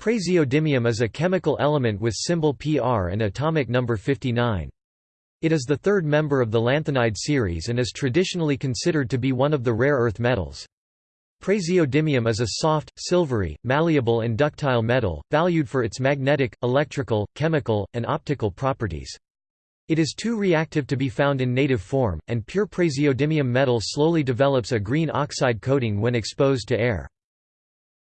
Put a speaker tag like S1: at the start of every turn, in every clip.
S1: Praseodymium is a chemical element with symbol Pr and atomic number 59. It is the third member of the lanthanide series and is traditionally considered to be one of the rare earth metals. Praseodymium is a soft, silvery, malleable and ductile metal, valued for its magnetic, electrical, chemical, and optical properties. It is too reactive to be found in native form, and pure praseodymium metal slowly develops a green oxide coating when exposed to air.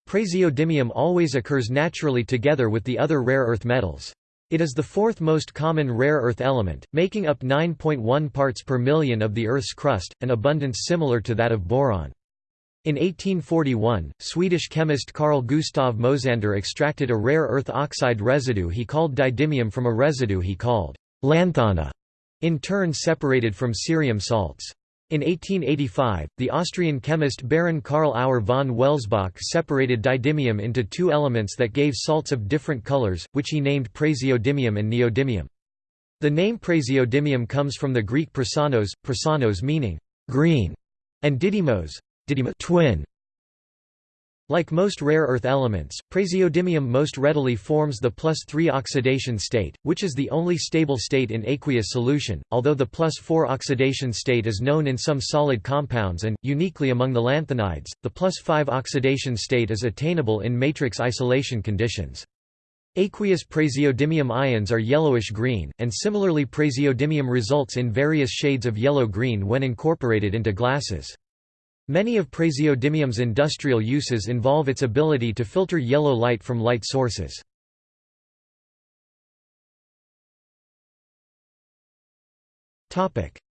S1: Praseodymium always occurs naturally together with the other rare earth metals. It is the fourth most common rare earth element, making up 9.1 parts per million of the Earth's crust, an abundance similar to that of boron. In 1841, Swedish chemist Carl Gustav Mosander extracted a rare earth oxide residue he called didymium from a residue he called lanthana, in turn separated from cerium salts. In 1885, the Austrian chemist Baron Karl Auer von Welsbach separated didymium into two elements that gave salts of different colors, which he named praseodymium and neodymium. The name praseodymium comes from the Greek prasinos, prasinos meaning green, and didymos, didymos twin. Like most rare earth elements, praseodymium most readily forms the plus 3 oxidation state, which is the only stable state in aqueous solution, although the plus 4 oxidation state is known in some solid compounds and, uniquely among the lanthanides, the plus 5 oxidation state is attainable in matrix isolation conditions. Aqueous praseodymium ions are yellowish-green, and similarly praseodymium results in various shades of yellow-green when incorporated into glasses. Many of praseodymium's industrial uses involve its ability to filter yellow light from light sources.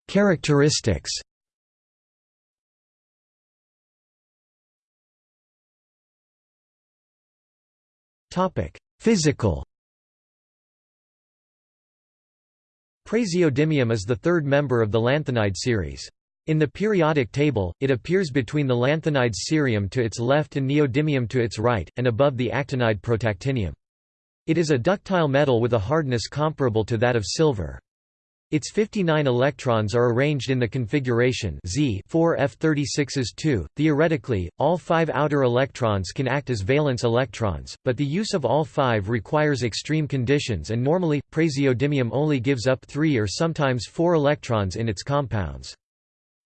S1: Characteristics Physical Praseodymium is the third member of the lanthanide series. In the periodic table, it appears between the lanthanides cerium to its left and neodymium to its right, and above the actinide protactinium. It is a ductile metal with a hardness comparable to that of silver. Its 59 electrons are arranged in the configuration Z 4f36s 2. Theoretically, all five outer electrons can act as valence electrons, but the use of all five requires extreme conditions and normally, praseodymium only gives up three or sometimes four electrons in its compounds.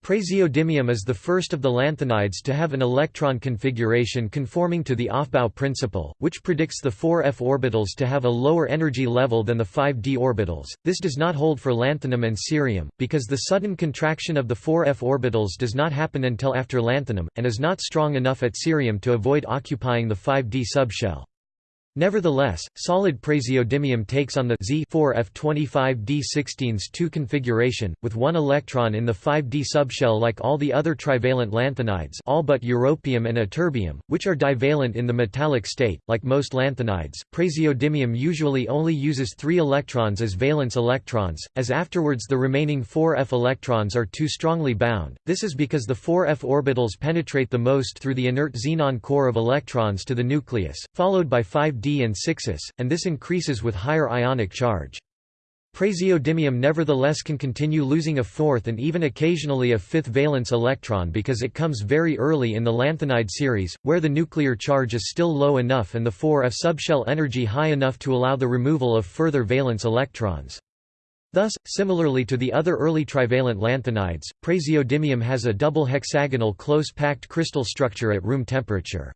S1: Praseodymium is the first of the lanthanides to have an electron configuration conforming to the Aufbau principle, which predicts the 4f orbitals to have a lower energy level than the 5d orbitals. This does not hold for lanthanum and cerium, because the sudden contraction of the 4f orbitals does not happen until after lanthanum, and is not strong enough at cerium to avoid occupying the 5d subshell. Nevertheless, solid praseodymium takes on the Z4F25D16s2 configuration, with one electron in the 5D subshell like all the other trivalent lanthanides all but europium and ytterbium, which are divalent in the metallic state. Like most lanthanides, praseodymium usually only uses three electrons as valence electrons, as afterwards the remaining 4F electrons are too strongly bound. This is because the 4F orbitals penetrate the most through the inert xenon core of electrons to the nucleus, followed by 5 And 6s, and this increases with higher ionic charge. Praseodymium nevertheless can continue losing a fourth and even occasionally a fifth valence electron because it comes very early in the lanthanide series, where the nuclear charge is still low enough and the 4f subshell energy high enough to allow the removal of further valence electrons. Thus, similarly to the other early trivalent lanthanides, praseodymium has a double hexagonal close-packed crystal structure at room temperature.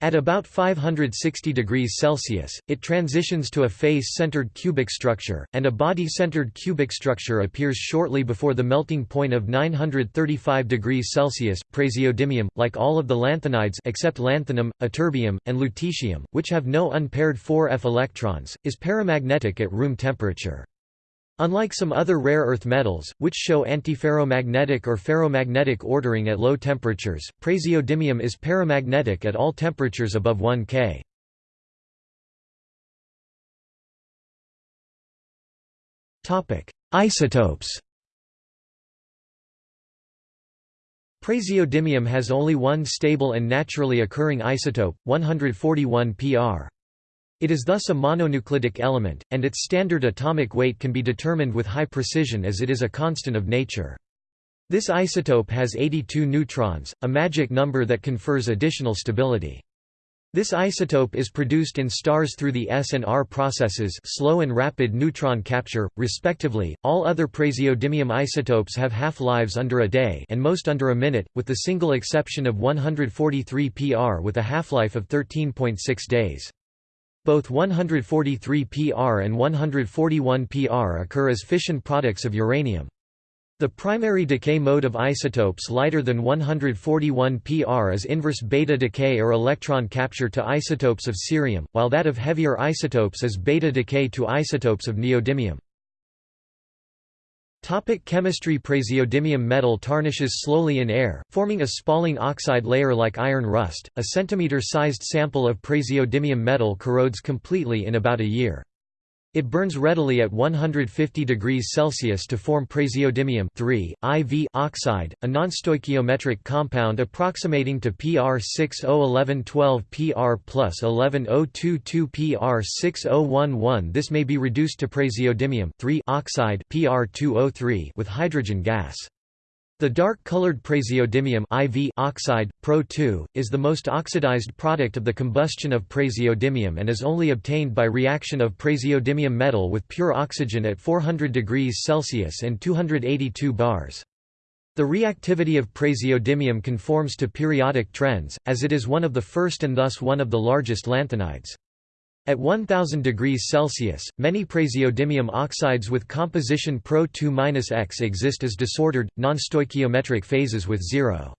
S1: At about 560 degrees Celsius, it transitions to a face-centered cubic structure, and a body-centered cubic structure appears shortly before the melting point of 935 degrees Celsius. Praseodymium, like all of the lanthanides except lanthanum, ytterbium, and lutetium, which have no unpaired 4f electrons, is paramagnetic at room temperature. Unlike some other rare earth metals, which show antiferromagnetic or ferromagnetic ordering at low temperatures, praseodymium is paramagnetic at all temperatures above 1 K. Isotopes Praseodymium has only one stable and naturally occurring isotope, 141 Pr. It is thus a mononuclidic element, and its standard atomic weight can be determined with high precision as it is a constant of nature. This isotope has 82 neutrons, a magic number that confers additional stability. This isotope is produced in stars through the S and R processes slow and rapid neutron capture, respectively. All other praseodymium isotopes have half-lives under a day and most under a minute, with the single exception of 143 PR with a half-life of 13.6 days. Both 143 PR and 141 PR occur as fission products of uranium. The primary decay mode of isotopes lighter than 141 pr is inverse beta decay or electron capture to isotopes of cerium, while that of heavier isotopes is beta decay to isotopes of neodymium. Topic chemistry Praseodymium metal tarnishes slowly in air, forming a spalling oxide layer like iron rust. A centimeter-sized sample of praseodymium metal corrodes completely in about a year. It burns readily at 150 degrees Celsius to form praseodymium IV oxide, a nonstoichiometric compound approximating to PR 601112 PR plus 11022 PR 6011. This may be reduced to praseodymium oxide PR 203 with hydrogen gas. The dark-colored praseodymium IV oxide, Pro2, is the most oxidized product of the combustion of praseodymium and is only obtained by reaction of praseodymium metal with pure oxygen at 400 degrees Celsius and 282 bars. The reactivity of praseodymium conforms to periodic trends, as it is one of the first and thus one of the largest lanthanides. At 1000 degrees Celsius, many praseodymium oxides with composition Pro 2-X exist as disordered, non-stoichiometric phases with 0.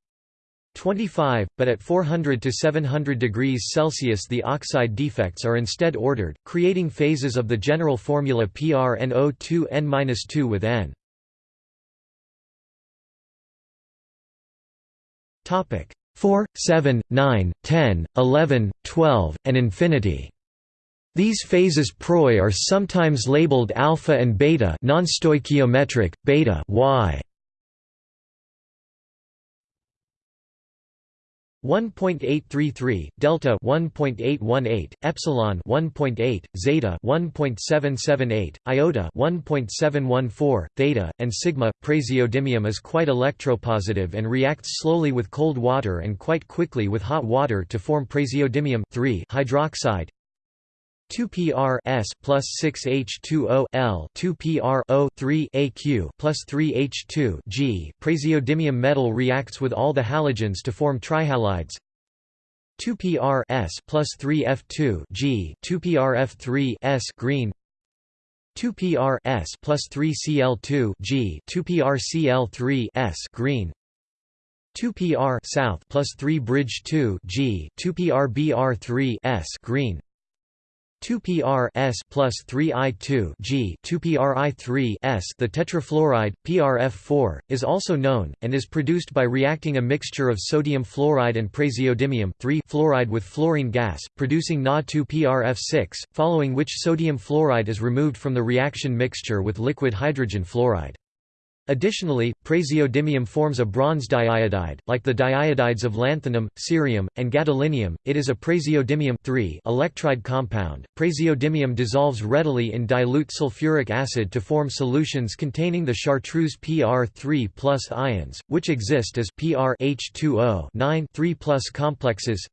S1: 25, but at 400 to 700 degrees Celsius the oxide defects are instead ordered, creating phases of the general formula PrNO2N-2 with N. Topic 4, 7, 9, 10, 11, 12, and infinity. These phases proi are sometimes labeled alpha and beta non-stoichiometric, beta y. 1.833 delta 1.818 epsilon 1.8 zeta 1.778 iota 1.714 theta and sigma praseodymium is quite electropositive and reacts slowly with cold water and quite quickly with hot water to form praseodymium hydroxide 2 PR S plus 6 H2O L 2 PR O 3 AQ plus 3 H2 G. Praseodymium metal reacts with all the halogens to form trihalides. 2 PR S plus 3 F2 G 2 PR F3 S green 2 PR S plus 3 Cl2 G 2 PR Cl3 S green 2 PR south plus 3 bridge 2 G 2 PR BR3 S green 2 PR S plus 3 I2 G 2 PRI 3 S. The tetrafluoride PRF4 is also known and is produced by reacting a mixture of sodium fluoride and praseodymium fluoride with fluorine gas producing Na2 PRF6 following which sodium fluoride is removed from the reaction mixture with liquid hydrogen fluoride Additionally, praseodymium forms a bronze diiodide, like the diiodides of lanthanum, cerium, and gadolinium. It is a praseodymium electride compound. Praseodymium dissolves readily in dilute sulfuric acid to form solutions containing the chartreuse PR3+ ions, which exist as PR H2O 9 3+ complexes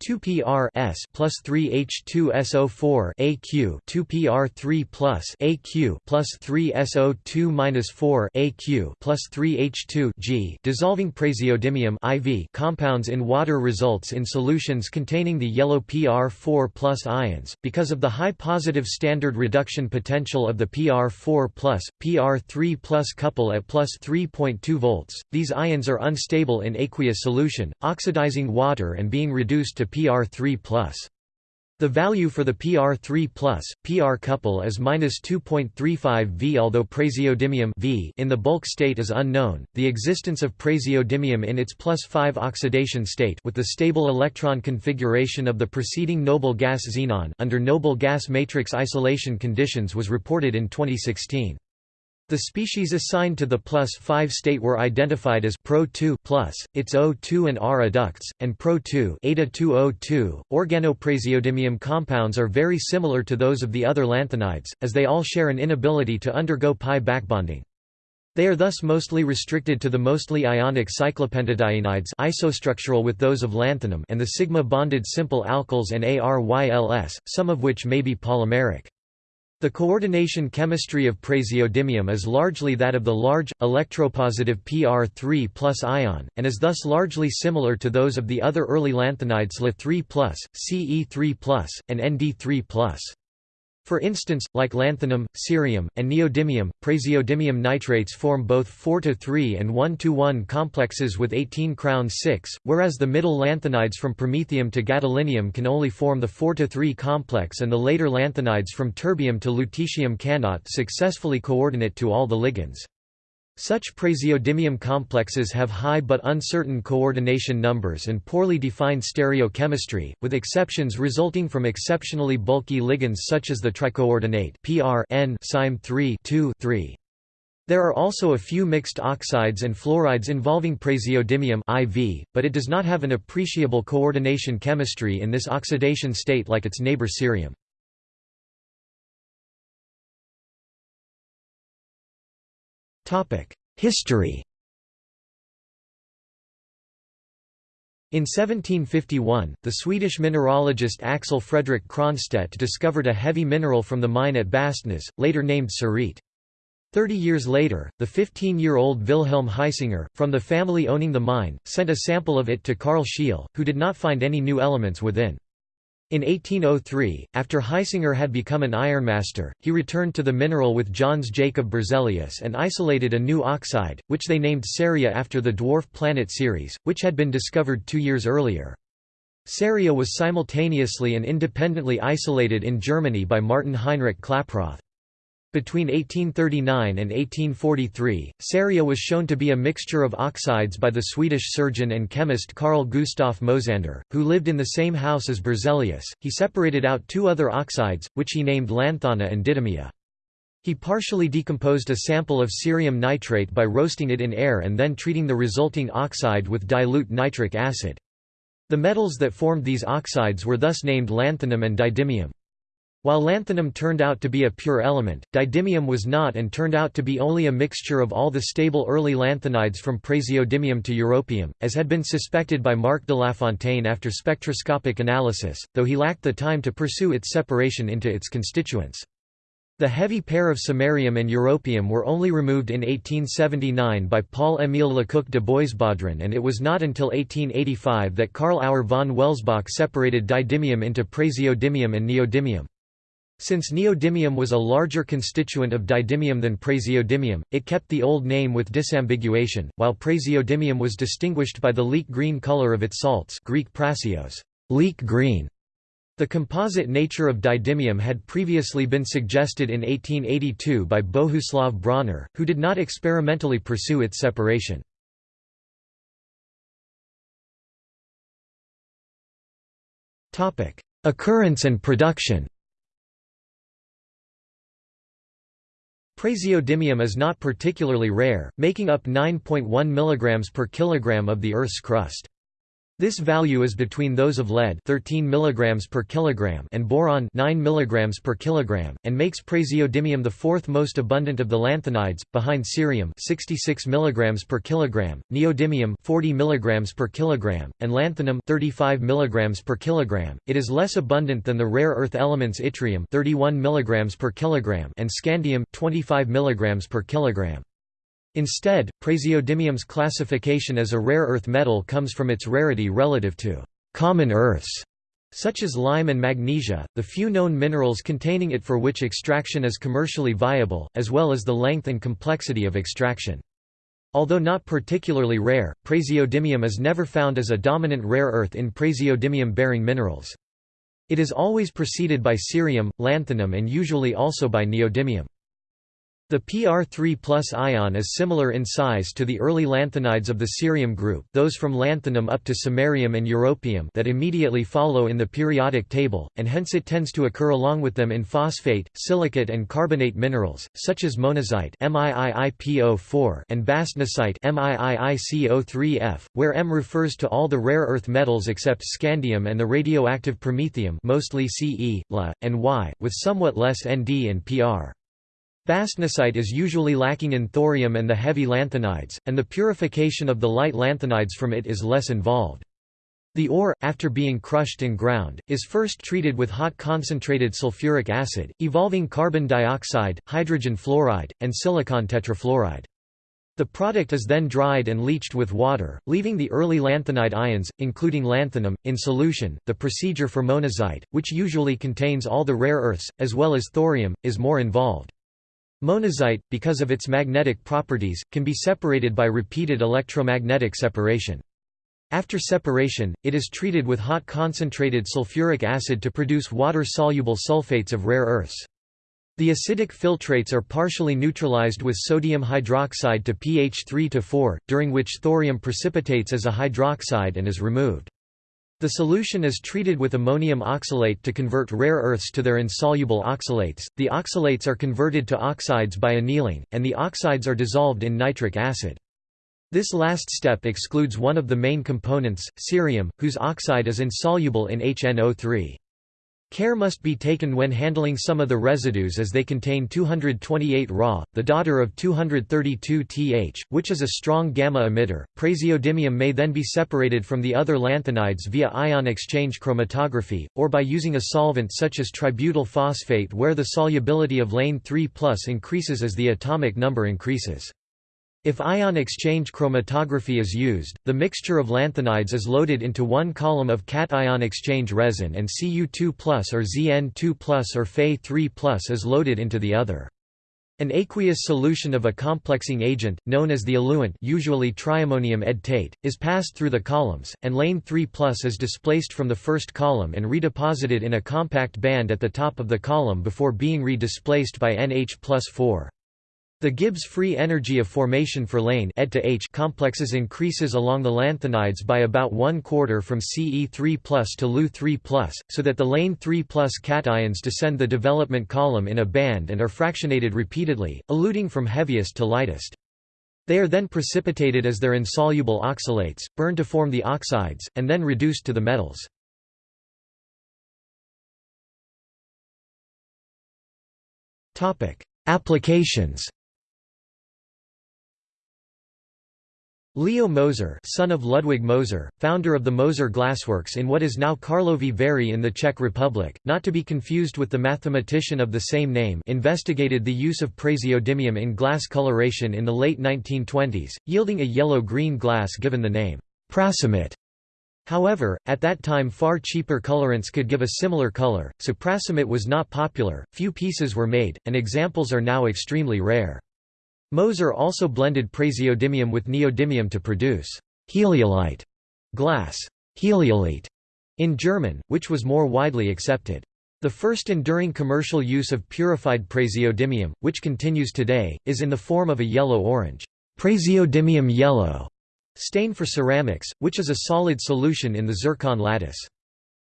S1: 2 PR S plus 3 H2 SO4 AQ 2 PR 3 plus AQ plus 3 SO2 minus 4 AQ plus 3 H2 G dissolving praseodymium IV compounds in water results in solutions containing the yellow PR4 plus ions because of the high positive standard reduction potential of the PR4 plus PR3 plus couple at plus 3.2 volts. These ions are unstable in aqueous solution, oxidizing water and being reduced to PR3+. The value for the PR3+, PR couple is -2.35 V. Although praseodymium v in the bulk state is unknown, the existence of praseodymium in its plus 5 oxidation state with the stable electron configuration of the preceding noble gas xenon under noble gas matrix isolation conditions was reported in 2016. The species assigned to the plus 5 state were identified as Pro2 plus, its O2 and R adducts, and Pro2 Eta2O2. Organopraseodymium compounds are very similar to those of the other lanthanides, as they all share an inability to undergo pi backbonding. They are thus mostly restricted to the mostly ionic cyclopentadienides isostructural with those of lanthanum and the sigma-bonded simple alkyls and ARYLS, some of which may be polymeric. The coordination chemistry of praseodymium is largely that of the large, electropositive PR3 ion, and is thus largely similar to those of the other early lanthanides La3 Ce3 and Nd3 for instance, like lanthanum, cerium, and neodymium, praseodymium nitrates form both 4–3 and 1–1 complexes with 18 crown 6, whereas the middle lanthanides from promethium to gadolinium can only form the 4–3 complex and the later lanthanides from terbium to lutetium cannot successfully coordinate to all the ligands. Such praseodymium complexes have high but uncertain coordination numbers and poorly defined stereochemistry, with exceptions resulting from exceptionally bulky ligands such as the tricoordinate PR N 3 3. There are also a few mixed oxides and fluorides involving praseodymium IV, but it does not have an appreciable coordination chemistry in this oxidation state like its neighbor cerium. History In 1751, the Swedish mineralogist Axel Fredrik Cronstedt discovered a heavy mineral from the mine at Bastnäs, later named cerite. Thirty years later, the 15-year-old Wilhelm Hisinger, from the family owning the mine, sent a sample of it to Carl Scheele, who did not find any new elements within. In 1803, after Hisinger had become an ironmaster, he returned to the mineral with Jöns Jacob Berzelius and isolated a new oxide, which they named Ceria after the dwarf planet Ceres, which had been discovered two years earlier. Ceria was simultaneously and independently isolated in Germany by Martin Heinrich Klaproth. Between 1839 and 1843, Ceria was shown to be a mixture of oxides by the Swedish surgeon and chemist Carl Gustaf Mosander, who lived in the same house as Berzelius. He separated out two other oxides, which he named lanthana and didymia. He partially decomposed a sample of cerium nitrate by roasting it in air and then treating the resulting oxide with dilute nitric acid. The metals that formed these oxides were thus named lanthanum and didymium. While lanthanum turned out to be a pure element, didymium was not and turned out to be only a mixture of all the stable early lanthanides from praseodymium to europium, as had been suspected by Marc Delafontaine after spectroscopic analysis, though he lacked the time to pursue its separation into its constituents. The heavy pair of samarium and europium were only removed in 1879 by Paul-Émile Lecoq de Boisbaudran and it was not until 1885 that Karl Auer von Welsbach separated didymium into praseodymium and neodymium. Since neodymium was a larger constituent of didymium than praseodymium, it kept the old name with disambiguation, while praseodymium was distinguished by the leek green color of its salts Greek prasios, leek green". The composite nature of didymium had previously been suggested in 1882 by Bohuslav Brauner, who did not experimentally pursue its separation. Occurrence and production Praseodymium is not particularly rare, making up 9.1 mg per kilogram of the Earth's crust. This value is between those of lead 13 mg per kilogram and boron 9 mg per kilogram, and makes praseodymium the fourth most abundant of the lanthanides, behind cerium 66 mg per kilogram, neodymium 40 mg per kilogram, and lanthanum 35 mg per kilogram. It is less abundant than the rare earth elements yttrium 31 mg per kilogram and scandium 25 mg per kilogram. Instead, praseodymium's classification as a rare earth metal comes from its rarity relative to common earths, such as lime and magnesia, the few known minerals containing it for which extraction is commercially viable, as well as the length and complexity of extraction. Although not particularly rare, praseodymium is never found as a dominant rare earth in praseodymium-bearing minerals. It is always preceded by cerium, lanthanum and usually also by neodymium. The PR3 ion is similar in size to the early lanthanides of the cerium group those from lanthanum up to samarium and europium that immediately follow in the periodic table, and hence it tends to occur along with them in phosphate, silicate and carbonate minerals, such as monazite and bastnasite where M refers to all the rare earth metals except scandium and the radioactive promethium mostly Ce, La, and Y, with somewhat less Nd and Pr. Bastnasite is usually lacking in thorium and the heavy lanthanides, and the purification of the light lanthanides from it is less involved. The ore, after being crushed and ground, is first treated with hot concentrated sulfuric acid, evolving carbon dioxide, hydrogen fluoride, and silicon tetrafluoride. The product is then dried and leached with water, leaving the early lanthanide ions, including lanthanum, in solution. The procedure for monazite, which usually contains all the rare earths, as well as thorium, is more involved. Monazite, because of its magnetic properties, can be separated by repeated electromagnetic separation. After separation, it is treated with hot concentrated sulfuric acid to produce water-soluble sulfates of rare earths. The acidic filtrates are partially neutralized with sodium hydroxide to pH 3 to 4, during which thorium precipitates as a hydroxide and is removed. The solution is treated with ammonium oxalate to convert rare earths to their insoluble oxalates. The oxalates are converted to oxides by annealing, and the oxides are dissolved in nitric acid. This last step excludes one of the main components, cerium, whose oxide is insoluble in HNO3. Care must be taken when handling some of the residues as they contain 228 Ra, the daughter of 232 Th, which is a strong gamma emitter. Praseodymium may then be separated from the other lanthanides via ion exchange chromatography, or by using a solvent such as tributyl phosphate where the solubility of lane 3 increases as the atomic number increases. If ion exchange chromatography is used, the mixture of lanthanides is loaded into one column of cation exchange resin and Cu2 or Zn2 or Fe3 is loaded into the other. An aqueous solution of a complexing agent, known as the eluent usually triammonium edtate, is passed through the columns, and lane 3 is displaced from the first column and redeposited in a compact band at the top of the column before being re-displaced by NH 4. The Gibbs free energy of formation for lane to H complexes increases along the lanthanides by about one quarter from Ce3 to Lu3 so that the lane 3 cations descend the development column in a band and are fractionated repeatedly, eluting from heaviest to lightest. They are then precipitated as their insoluble oxalates, burned to form the oxides, and then reduced to the metals. Applications Leo Moser son of Ludwig Moser, founder of the Moser Glassworks in what is now Karlovy Vary in the Czech Republic, not to be confused with the mathematician of the same name investigated the use of praseodymium in glass coloration in the late 1920s, yielding a yellow-green glass given the name Prasemit. However, at that time far cheaper colorants could give a similar color, so Prasemit was not popular, few pieces were made, and examples are now extremely rare. Moser also blended praseodymium with neodymium to produce «heliolite» glass Heliolite, in German, which was more widely accepted. The first enduring commercial use of purified praseodymium, which continues today, is in the form of a yellow-orange praseodymium yellow stain for ceramics, which is a solid solution in the zircon lattice.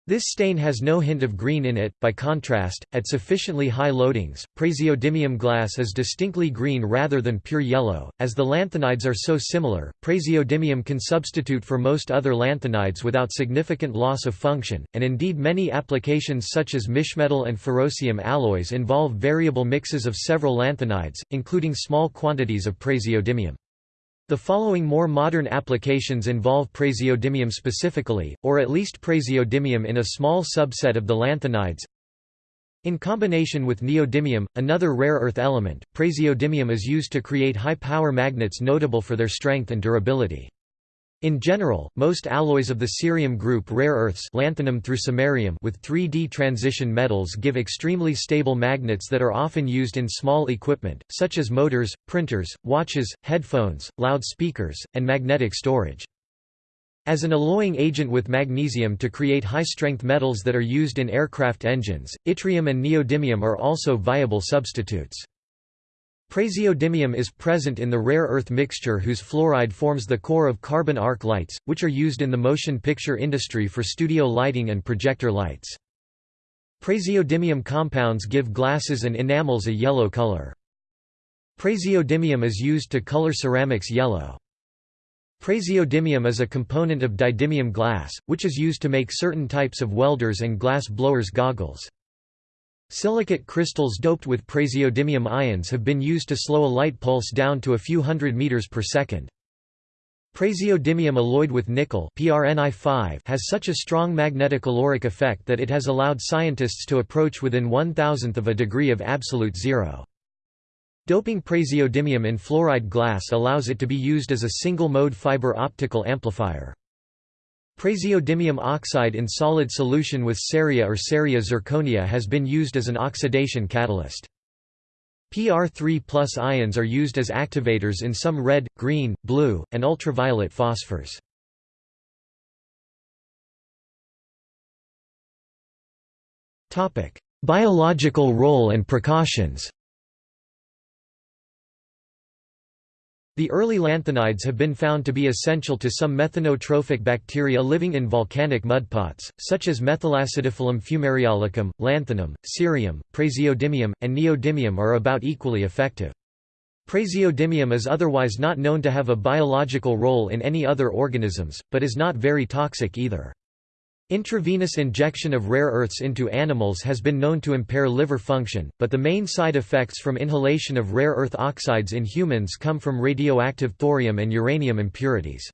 S1: This stain has no hint of green in it, by contrast, at sufficiently high loadings, praseodymium glass is distinctly green rather than pure yellow. As the lanthanides are so similar, praseodymium can substitute for most other lanthanides without significant loss of function, and indeed many applications such as mischmetal and ferrocerium alloys involve variable mixes of several lanthanides, including small quantities of praseodymium. The following more modern applications involve praseodymium specifically, or at least praseodymium in a small subset of the lanthanides. In combination with neodymium, another rare earth element, praseodymium is used to create high-power magnets notable for their strength and durability. In general, most alloys of the cerium group rare earths lanthanum through samarium with 3D transition metals give extremely stable magnets that are often used in small equipment, such as motors, printers, watches, headphones, loudspeakers, and magnetic storage. As an alloying agent with magnesium to create high-strength metals that are used in aircraft engines, yttrium and neodymium are also viable substitutes. Praseodymium is present in the rare earth mixture whose fluoride forms the core of carbon arc lights, which are used in the motion picture industry for studio lighting and projector lights. Praseodymium compounds give glasses and enamels a yellow color. Praseodymium is used to color ceramics yellow. Praseodymium is a component of didymium glass, which is used to make certain types of welders and glass blowers goggles. Silicate crystals doped with praseodymium ions have been used to slow a light pulse down to a few hundred meters per second. Praseodymium alloyed with nickel has such a strong magnetocaloric effect that it has allowed scientists to approach within one thousandth of a degree of absolute zero. Doping praseodymium in fluoride glass allows it to be used as a single-mode fiber optical amplifier. Praseodymium oxide in solid solution with ceria or ceria zirconia has been used as an oxidation catalyst. PR3 ions are used as activators in some red, green, blue, and ultraviolet phosphors. Biological role and precautions The early lanthanides have been found to be essential to some methanotrophic bacteria living in volcanic mudpots, such as Methylacidiphilum fumariolicum, lanthanum, cerium, praseodymium, and neodymium are about equally effective. Praseodymium is otherwise not known to have a biological role in any other organisms, but is not very toxic either. Intravenous injection of rare earths into animals has been known to impair liver function, but the main side effects from inhalation of rare earth oxides in humans come from radioactive thorium and uranium impurities.